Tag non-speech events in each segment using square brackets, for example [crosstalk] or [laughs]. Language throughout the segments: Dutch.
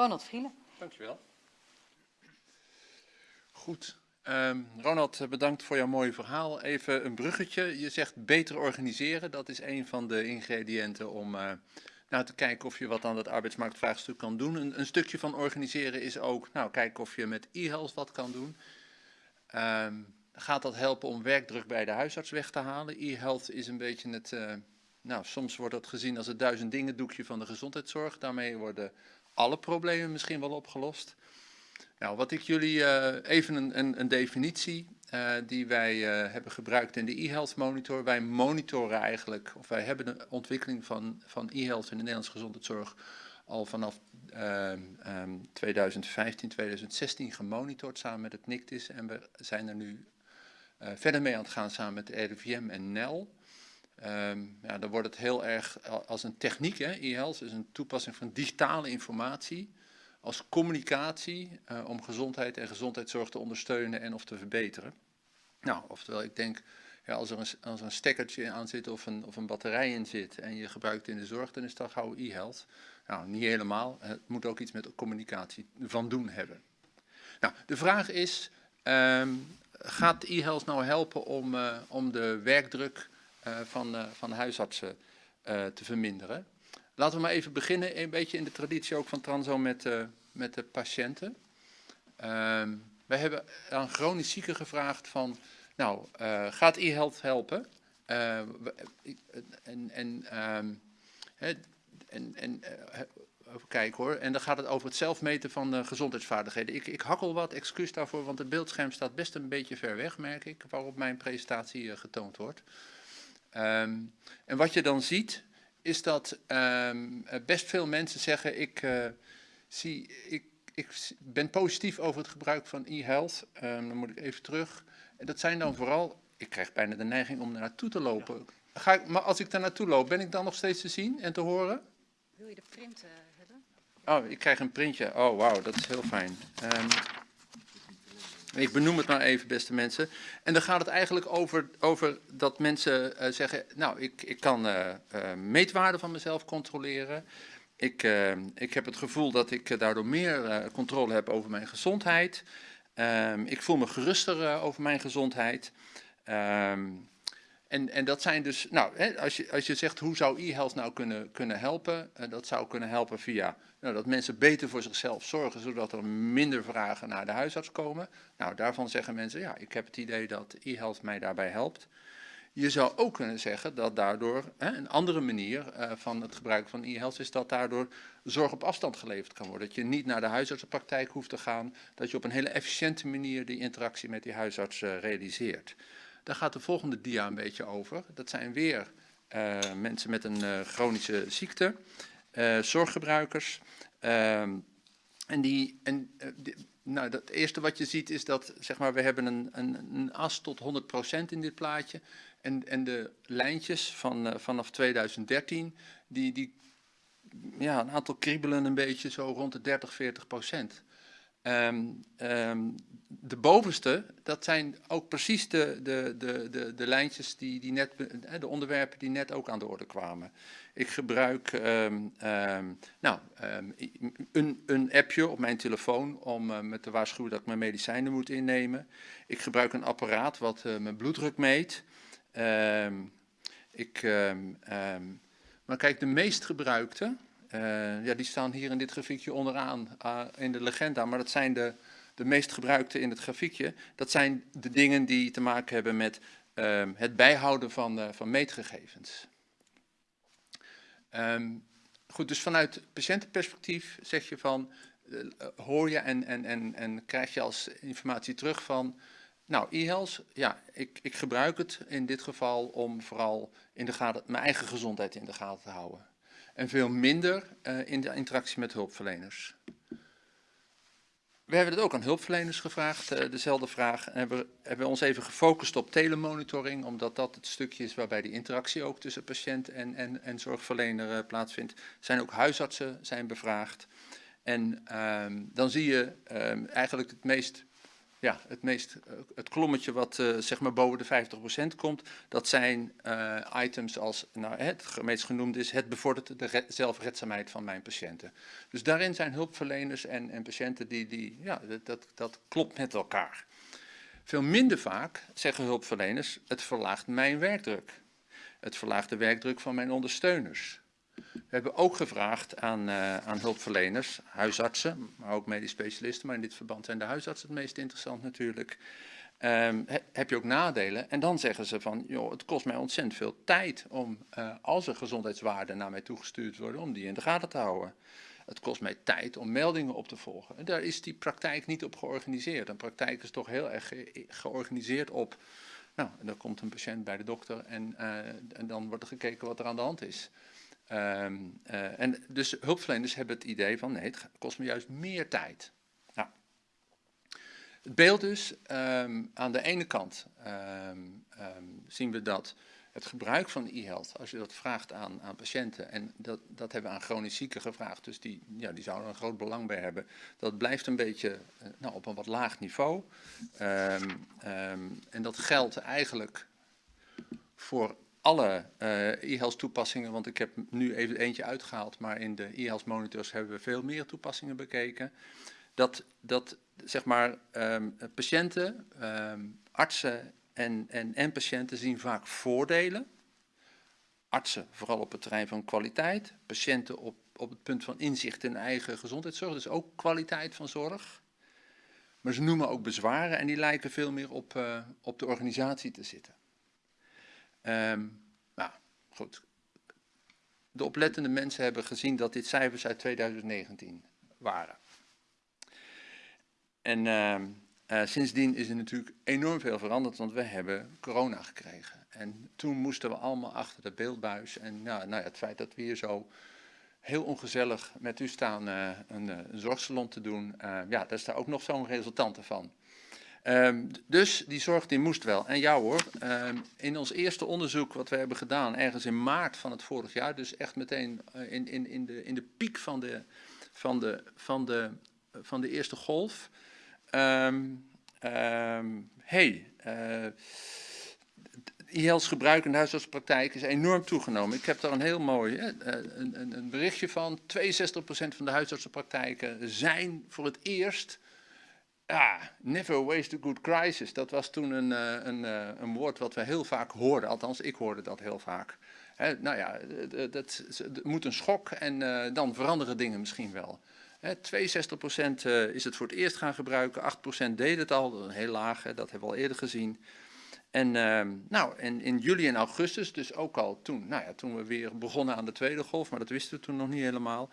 Ronald Vrielen. Dankjewel. Goed. Um, Ronald, bedankt voor jouw mooie verhaal. Even een bruggetje. Je zegt beter organiseren. Dat is een van de ingrediënten om uh, nou, te kijken of je wat aan dat arbeidsmarktvraagstuk kan doen. Een, een stukje van organiseren is ook nou, kijken of je met e-health wat kan doen. Um, gaat dat helpen om werkdruk bij de huisarts weg te halen? E-health is een beetje het, uh, nou soms wordt dat gezien als het duizend dingen doekje van de gezondheidszorg. Daarmee worden alle problemen misschien wel opgelost. Nou, wat ik jullie uh, even een, een, definitie uh, die wij uh, hebben gebruikt in de e-health monitor. Wij monitoren eigenlijk, of wij hebben de ontwikkeling van, van e-health in de Nederlandse gezondheidszorg al vanaf um, 2015, 2016 gemonitord samen met het NICTIS. En we zijn er nu verder mee aan het gaan samen met de RIVM en NEL. Um, ja, dan wordt het heel erg als een techniek, e-health is een toepassing van digitale informatie als communicatie uh, om gezondheid en gezondheidszorg te ondersteunen en of te verbeteren. Nou, oftewel ik denk, ja, als, er een, als een stekkertje aan zit of een, of een batterij in zit en je gebruikt in de zorg, dan is dat gauw e-health. Nou, niet helemaal. Het moet ook iets met communicatie van doen hebben. Nou, de vraag is, um, gaat e-health nou helpen om, uh, om de werkdruk van, uh, van huisartsen te verminderen? Laten we maar even beginnen, een beetje in de traditie ook van Transo met, met de patiënten. Uh, wij hebben aan chronisch zieken gevraagd van, nou, gaat e-health helpen? En, en, um, en, en even kijken hoor, en dan gaat het over het zelfmeten van de gezondheidsvaardigheden. Ik, ik hakkel wat, excuus daarvoor, want het beeldscherm staat best een beetje ver weg, merk ik, waarop mijn presentatie getoond wordt. Um, en wat je dan ziet, is dat um, best veel mensen zeggen, ik, uh, zie, ik, ik ben positief over het gebruik van e-health. Um, dan moet ik even terug. En dat zijn dan vooral, ik krijg bijna de neiging om er naartoe te lopen. Ga ik, maar als ik daar naartoe loop, ben ik dan nog steeds te zien en te horen? Wil je de print uh, hebben? Oh, ik krijg een printje. Oh, wauw, dat is heel fijn. Ik benoem het maar even, beste mensen. En dan gaat het eigenlijk over, over dat mensen uh, zeggen, nou, ik, ik kan uh, uh, meetwaarden van mezelf controleren. Ik, ik heb het gevoel dat ik daardoor meer controle heb over mijn gezondheid. Um, ik voel me geruster over mijn gezondheid. Um, en, en dat zijn dus, nou, hè, als, je, als je zegt hoe zou e-health nou kunnen, kunnen helpen, dat zou kunnen helpen via nou, dat mensen beter voor zichzelf zorgen, zodat er minder vragen naar de huisarts komen. Nou, daarvan zeggen mensen, ja, ik heb het idee dat e-health mij daarbij helpt. Je zou ook kunnen zeggen dat daardoor, hè, een andere manier uh, van het gebruik van e-health is dat daardoor zorg op afstand geleverd kan worden. Dat je niet naar de huisartsenpraktijk hoeft te gaan, dat je op een hele efficiënte manier die interactie met die huisarts uh, realiseert. Daar gaat de volgende dia een beetje over. Dat zijn weer uh, mensen met een chronische ziekte, zorggebruikers. Ehm, en die, en, die, nou, het eerste wat je ziet is dat zeg maar, we hebben een, een, een as tot 100% in dit plaatje. En, en de lijntjes van, vanaf 2013, die, die ja, een aantal kriebelen een beetje zo rond de 30, 40 procent. Um, de bovenste, dat zijn ook precies de, de, de, de, de lijntjes, die, die net, de onderwerpen die net ook aan de orde kwamen. Ik gebruik um, nou, een, een appje op mijn telefoon om uh, me te waarschuwen dat ik mijn medicijnen moet innemen. Ik gebruik een apparaat wat uh, mijn bloeddruk meet. ik, maar kijk, de meest gebruikte, uh, ja, die staan hier in dit grafiekje onderaan uh, in de legenda, maar dat zijn de, de meest gebruikte in het grafiekje. Dat zijn de dingen die te maken hebben met uh, het bijhouden van, uh, van meetgegevens. Um, goed, dus vanuit patiëntenperspectief zeg je van, hoor je en, en, en, en krijg je als informatie terug van, nou, e-health, ja, ik, ik gebruik het in dit geval om vooral in de gaten, mijn eigen gezondheid in de gaten te houden en veel minder uh, in de interactie met hulpverleners. We hebben het ook aan hulpverleners gevraagd, uh, dezelfde vraag. En hebben, hebben ons even gefocust op telemonitoring, omdat dat het stukje is waarbij die interactie ook tussen patiënt en, en, en zorgverlener uh, plaatsvindt. Zijn ook huisartsen zijn bevraagd. En um, dan zie je um, eigenlijk het meest ja, het, meest, eh, het klommetje wat eh, zeg maar boven de 50% komt, dat zijn eh, items als, nou, het meest genoemd is, het bevordert de re- zelfredzaamheid van mijn patiënten. Dus daarin zijn hulpverleners en, en patiënten die, die ja, dat, dat, dat klopt met elkaar. Veel minder vaak zeggen hulpverleners, het verlaagt mijn werkdruk. Het verlaagt de werkdruk van mijn ondersteuners. We hebben ook gevraagd aan, eh, aan hulpverleners, huisartsen, maar ook medisch specialisten, maar in dit verband zijn de huisartsen het meest interessant natuurlijk. Ehm, he- heb je ook nadelen? En dan zeggen ze van, joh, het kost mij ontzettend veel tijd om, eh, als er gezondheidswaarden naar mij toegestuurd worden, om die in de gaten te houden. Het kost mij tijd om meldingen op te volgen. En daar is die praktijk niet op georganiseerd. Een praktijk is toch heel erg ge- georganiseerd op, nou, dan komt een patiënt bij de dokter en, eh, en dan wordt er gekeken wat er aan de hand is. Ehm, eh, en dus hulpverleners hebben het idee van nee, het kost me juist meer tijd. Nou, het beeld dus, aan de ene kant ehm, zien we dat het gebruik van e-health, als je dat vraagt aan, aan patiënten, en dat, dat hebben we aan chronisch zieken gevraagd, dus die, ja, die zouden een groot belang bij hebben, dat blijft een beetje eh, nou, op een wat laag niveau. En dat geldt eigenlijk voor alle eh e-health toepassingen, want ik heb nu even eentje uitgehaald, maar in de e-health monitors hebben we veel meer toepassingen bekeken. Dat, dat zeg maar, ehm, patiënten, ehm, artsen en, en, en patiënten zien vaak voordelen. Artsen vooral op het terrein van kwaliteit, patiënten op, op het punt van inzicht in eigen gezondheidszorg, dus ook kwaliteit van zorg. Maar ze noemen ook bezwaren en die lijken veel meer op, eh, op de organisatie te zitten. Ehm, nou, goed. De oplettende mensen hebben gezien dat dit cijfers uit 2019 waren. En ehm, eh, sindsdien is er natuurlijk enorm veel veranderd, want we hebben corona gekregen. En toen moesten we allemaal achter de beeldbuis. En nou, nou ja, het feit dat we hier zo heel ongezellig met u staan eh, een, eh, een zorgsalon te doen, eh, ja, daar is daar ook nog zo'n resultante van. Ehm, dus die zorg die moest wel. En ja hoor, ehm, in ons eerste onderzoek wat we hebben gedaan, ergens in maart van het vorig jaar, dus echt meteen eh, in, in, in, de, in de piek van de, van de, van de, van de eerste golf. Ehm, hey, IHL's gebruik in de is enorm toegenomen. Ik heb daar een heel mooi hè, eh, een, een berichtje van. 62% van de huisartsenpraktijken zijn voor het eerst ja, never waste a good crisis. Dat was toen een, eh, een, eh, een woord wat we heel vaak hoorden. Althans, ik hoorde dat heel vaak. Nou ja, dat, dat, moet een schok en eh, dan veranderen dingen misschien wel. Hè, 62% eh, is het voor het eerst gaan gebruiken. 8% deed het al. Dat is heel laag, dat hebben we al eerder gezien. En ehm, nou, en in juli en augustus, dus ook al toen, nou ja, toen we weer begonnen aan de tweede golf, maar dat wisten we toen nog niet helemaal.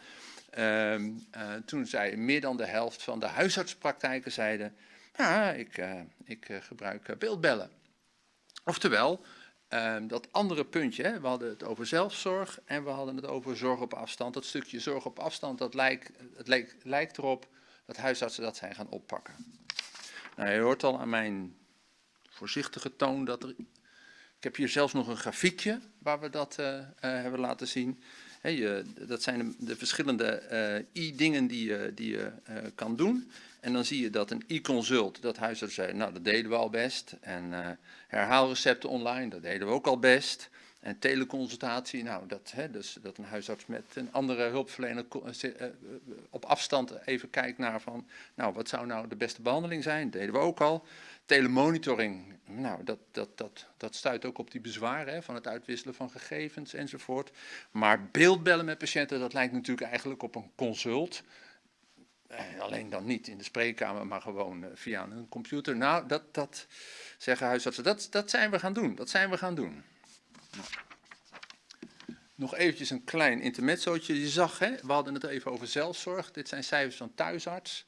Ehm, eh, toen zei meer dan de helft van de huisartspraktijken zeiden, ja, ik, eh, ik eh, gebruik beeldbellen. Oftewel, ehm, dat andere puntje, hè, we hadden het over zelfzorg en we hadden het over zorg op afstand. Dat stukje zorg op afstand, dat lijkt, het lijkt, erop dat huisartsen dat zijn gaan oppakken. Nou, je hoort al aan mijn voorzichtige toon dat er. Ik heb hier zelfs nog een grafiekje waar we dat hebben laten zien. Dat zijn de, de verschillende eh, i-dingen die je, die je eh, kan doen. En dan zie je dat een e-consult, dat huisarts zei, nou dat deden we al best. En eh, herhaalrecepten online, dat deden we ook al best. En teleconsultatie, nou dat, dus dat een huisarts met een andere hulpverlener op afstand even kijkt naar van, nou wat zou nou de beste behandeling zijn, dat deden we ook al. Telemonitoring, nou, dat, dat, dat, dat stuit ook op die bezwaren hè, van het uitwisselen van gegevens enzovoort. Maar beeldbellen met patiënten, dat lijkt natuurlijk eigenlijk op een consult. Eh, alleen dan niet in de spreekkamer, maar gewoon eh, via een computer. Nou, dat, dat zeggen huisartsen, dat, dat zijn we gaan doen. Dat zijn we gaan doen. Nog eventjes een klein intermezzootje. Je zag, hè, we hadden het even over zelfzorg. Dit zijn cijfers van thuisarts.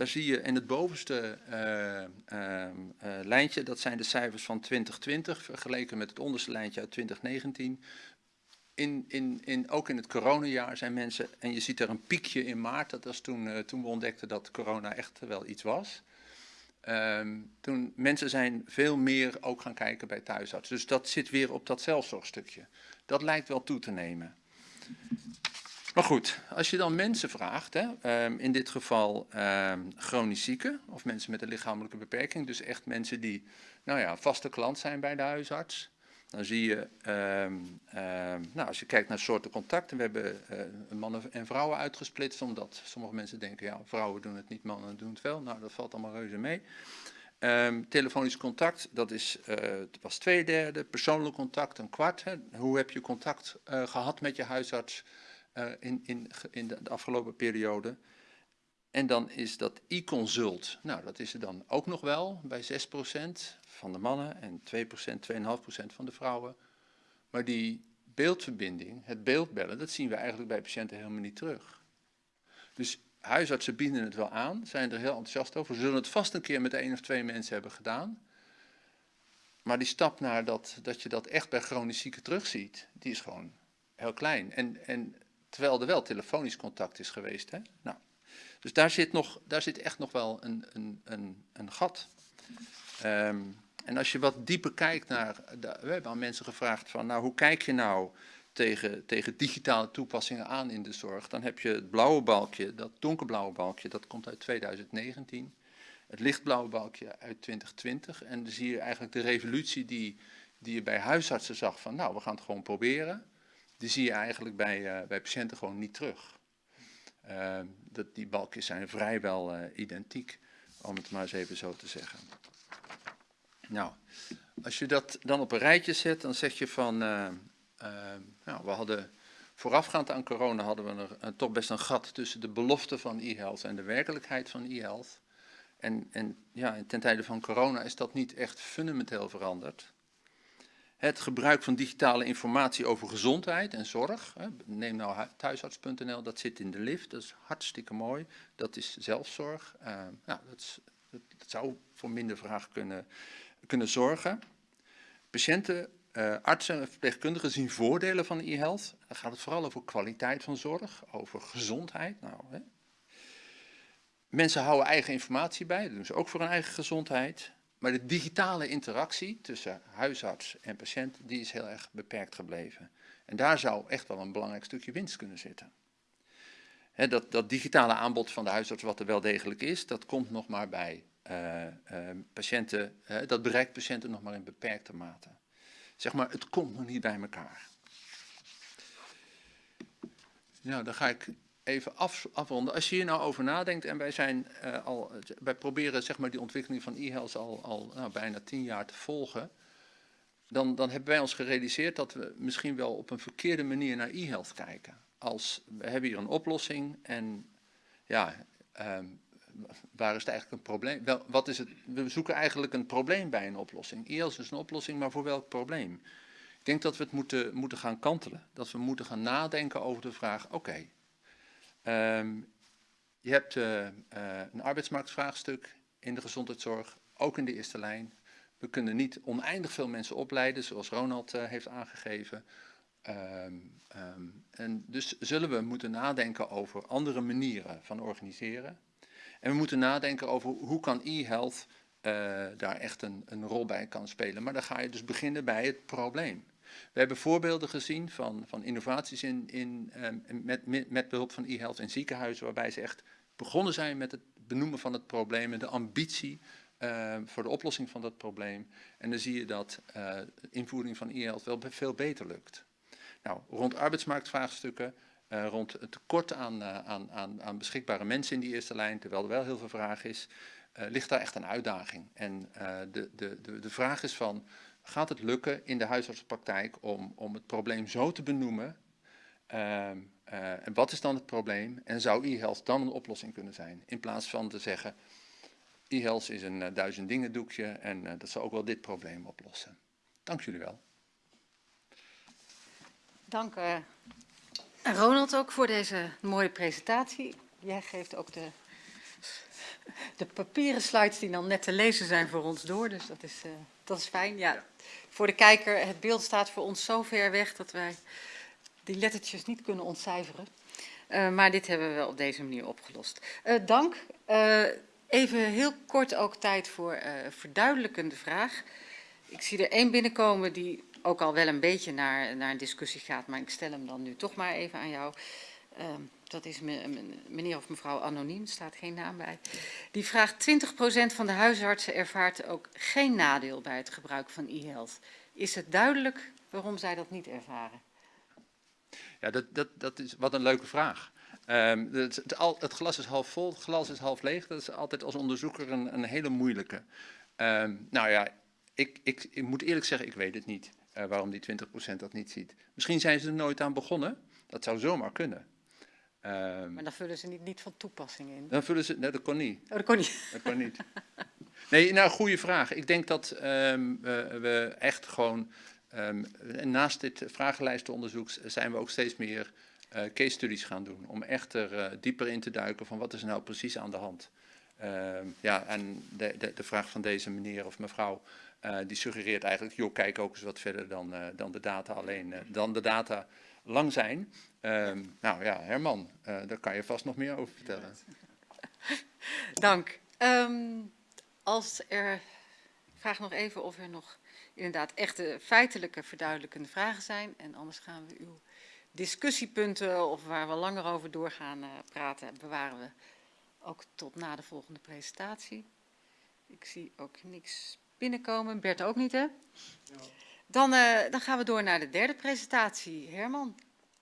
Daar zie je in het bovenste eh, ehm, eh, lijntje, dat zijn de cijfers van 2020, vergeleken met het onderste lijntje uit 2019. In, in, in, ook in het coronajaar zijn mensen, en je ziet er een piekje in maart, dat was toen, eh, toen we ontdekten dat corona echt wel iets was. Ehm, toen mensen zijn veel meer ook gaan kijken bij thuisarts. Dus dat zit weer op dat zelfzorgstukje. Dat lijkt wel toe te nemen. Maar goed, als je dan mensen vraagt, hè, ehm, in dit geval ehm, chronisch zieken of mensen met een lichamelijke beperking, dus echt mensen die nou ja, vaste klant zijn bij de huisarts, dan zie je, ehm, nou, als je kijkt naar soorten contacten, we hebben uh, mannen en vrouwen uitgesplitst, omdat sommige mensen denken, ja, vrouwen doen het niet, mannen doen het wel. Nou, dat valt allemaal reuze mee. Um, telefonisch contact, dat is, uh, was twee derde. Persoonlijk contact, een kwart. Hè. Hoe heb je contact uh, gehad met je huisarts in, in, in de, de afgelopen periode? En dan is dat e-consult. Nou, dat is er dan ook nog wel bij 6% van de mannen en 2%, 2,5% van de vrouwen. Maar die beeldverbinding, het beeldbellen, dat zien we eigenlijk bij patiënten helemaal niet terug. Dus huisartsen bieden het wel aan, zijn er heel enthousiast over. Ze zullen het vast een keer met één of twee mensen hebben gedaan. Maar die stap naar dat, dat je dat echt bij chronisch zieken terugziet, die is gewoon heel klein. En, en terwijl er wel telefonisch contact is geweest. Hè? Nou, dus daar zit, nog, daar zit echt nog wel een, een, een, een gat. Um, en als je wat dieper kijkt naar, we hebben aan mensen gevraagd van, nou hoe kijk je nou tegen, tegen digitale toepassingen aan in de zorg? Dan heb je het blauwe balkje, dat donkerblauwe balkje, dat komt uit 2019. Het lichtblauwe balkje uit 2020. En dan zie je eigenlijk de revolutie die, die je bij huisartsen zag van, nou we gaan het gewoon proberen. Die zie je eigenlijk bij, uh, bij patiënten gewoon niet terug. Uh, dat, die balkjes zijn vrijwel uh, identiek, om het maar eens even zo te zeggen. Nou, als je dat dan op een rijtje zet, dan zeg je van, uh, uh, nou, we hadden voorafgaand aan corona hadden we er, toch best een gat tussen de belofte van e-health en de werkelijkheid van e-health. En, en ja, ten tijde van corona is dat niet echt fundamenteel veranderd. Het gebruik van digitale informatie over gezondheid en zorg. Neem nou thuisarts.nl, dat zit in de lift, dat is hartstikke mooi. Dat is zelfzorg. nou, dat, dat, zou voor minder vraag kunnen kunnen zorgen. Patiënten, uh, artsen en verpleegkundigen zien voordelen van e-health. Dan gaat het vooral over kwaliteit van zorg, over gezondheid. Nou, hè. Mensen houden eigen informatie bij, dat doen ze ook voor hun eigen gezondheid. Maar de digitale interactie tussen huisarts en patiënt, die is heel erg beperkt gebleven. En daar zou echt wel een belangrijk stukje winst kunnen zitten. dat, dat digitale aanbod van de huisarts, wat er wel degelijk is, dat komt nog maar bij uh, uh, patiënten, dat bereikt patiënten nog maar in beperkte mate. Zeg maar, het komt nog niet bij elkaar. Nou, dan ga ik even af, afronden. Als je hier nou over nadenkt, en wij, zijn, al, wij proberen zeg maar, die ontwikkeling van e-health al, al nou, bijna tien jaar te volgen, dan, dan hebben wij ons gerealiseerd dat we misschien wel op een verkeerde manier naar e-health kijken. Als, we hebben hier een oplossing en ja, um, waar is het eigenlijk een probleem? Wel, wat is het? We zoeken eigenlijk een probleem bij een oplossing. IELTS is een oplossing, maar voor welk probleem? Ik denk dat we het moeten, moeten gaan kantelen. Dat we moeten gaan nadenken over de vraag, oké, um, je hebt uh, uh, een arbeidsmarktvraagstuk in de gezondheidszorg, ook in de eerste lijn. We kunnen niet oneindig veel mensen opleiden, zoals Ronald uh, heeft aangegeven. Um, um, en dus zullen we moeten nadenken over andere manieren van organiseren. En we moeten nadenken over hoe kan e-health daar echt een, een rol bij kan spelen. Maar dan ga je dus beginnen bij het probleem. We hebben voorbeelden gezien van, van innovaties in, in, um, met, met, met behulp van e-health in ziekenhuizen, waarbij ze echt begonnen zijn met het benoemen van het probleem en de ambitie uh, voor de oplossing van dat probleem. En dan zie je dat uh, invoering van e-health wel veel beter lukt. Nou, rond arbeidsmarktvraagstukken uh, rond het tekort aan, uh, aan, aan, aan, beschikbare mensen in die eerste lijn, terwijl er wel heel veel vraag is, ligt daar echt een uitdaging. En de, de, de, de vraag is van, gaat het lukken in de huisartsenpraktijk om, om het probleem zo te benoemen? Ehm, en wat is dan het probleem? En zou e-health dan een oplossing kunnen zijn? In plaats van te zeggen, e-health is een duizend dingen doekje en dat zal ook wel dit probleem oplossen. Dank jullie wel. Dank Ronald ook voor deze mooie presentatie. Jij geeft ook de, de papieren slides die dan net te lezen zijn voor ons door. Dus dat is, uh, dat is fijn. Ja. Voor de kijker, het beeld staat voor ons zo ver weg dat wij die lettertjes niet kunnen ontcijferen. Uh, maar dit hebben we wel op deze manier opgelost. Uh, dank. even heel kort ook tijd voor verduidelijkende vraag. Ik zie er één binnenkomen die ook al wel een beetje naar, naar een discussie gaat, maar ik stel hem dan nu toch maar even aan jou. Ehm, dat is me- me- meneer of mevrouw anoniem, staat geen naam bij. Die vraagt 20% van de huisartsen ervaart ook geen nadeel bij het gebruik van e-health. Is het duidelijk waarom zij dat niet ervaren? Ja, dat, dat, dat is wat een leuke vraag. Ehm, het, het, glas is half vol, het glas is half leeg. Dat is altijd als onderzoeker een, een hele moeilijke. Ehm, nou ja, ik, ik, ik moet eerlijk zeggen, ik weet het niet eh, waarom die 20% dat niet ziet. Misschien zijn ze er nooit aan begonnen. Dat zou zomaar kunnen. Ehm, Maar dan vullen ze niet, niet van toepassing in. dan vullen ze. Nee, dat kon niet. Oh, dat kon niet. Dat kan niet. [laughs] Nee, nou, goede vraag. Ik denk dat ehm, we, we echt gewoon, ehm, naast dit vragenlijstenonderzoek zijn we ook steeds meer eh, case studies gaan doen. Om echt er eh, dieper in te duiken van wat is nou precies aan de hand. Ehm, ja, en de, de, de vraag van deze meneer of mevrouw, eh, die suggereert eigenlijk, joh, kijk ook eens wat verder dan, dan de data alleen, dan de data lang zijn. Ehm, nou ja, Herman, eh, daar kan je vast nog meer over vertellen. [laughs] Dank. Ehm, als er, ik vraag nog even of er nog inderdaad echte feitelijke verduidelijkende vragen zijn. En anders gaan we uw discussiepunten of waar we langer over doorgaan eh, praten, bewaren we ook tot na de volgende presentatie. Ik zie ook niks binnenkomen. Bert ook niet, hè? Dan, eh, dan gaan we door naar de derde presentatie. Herman.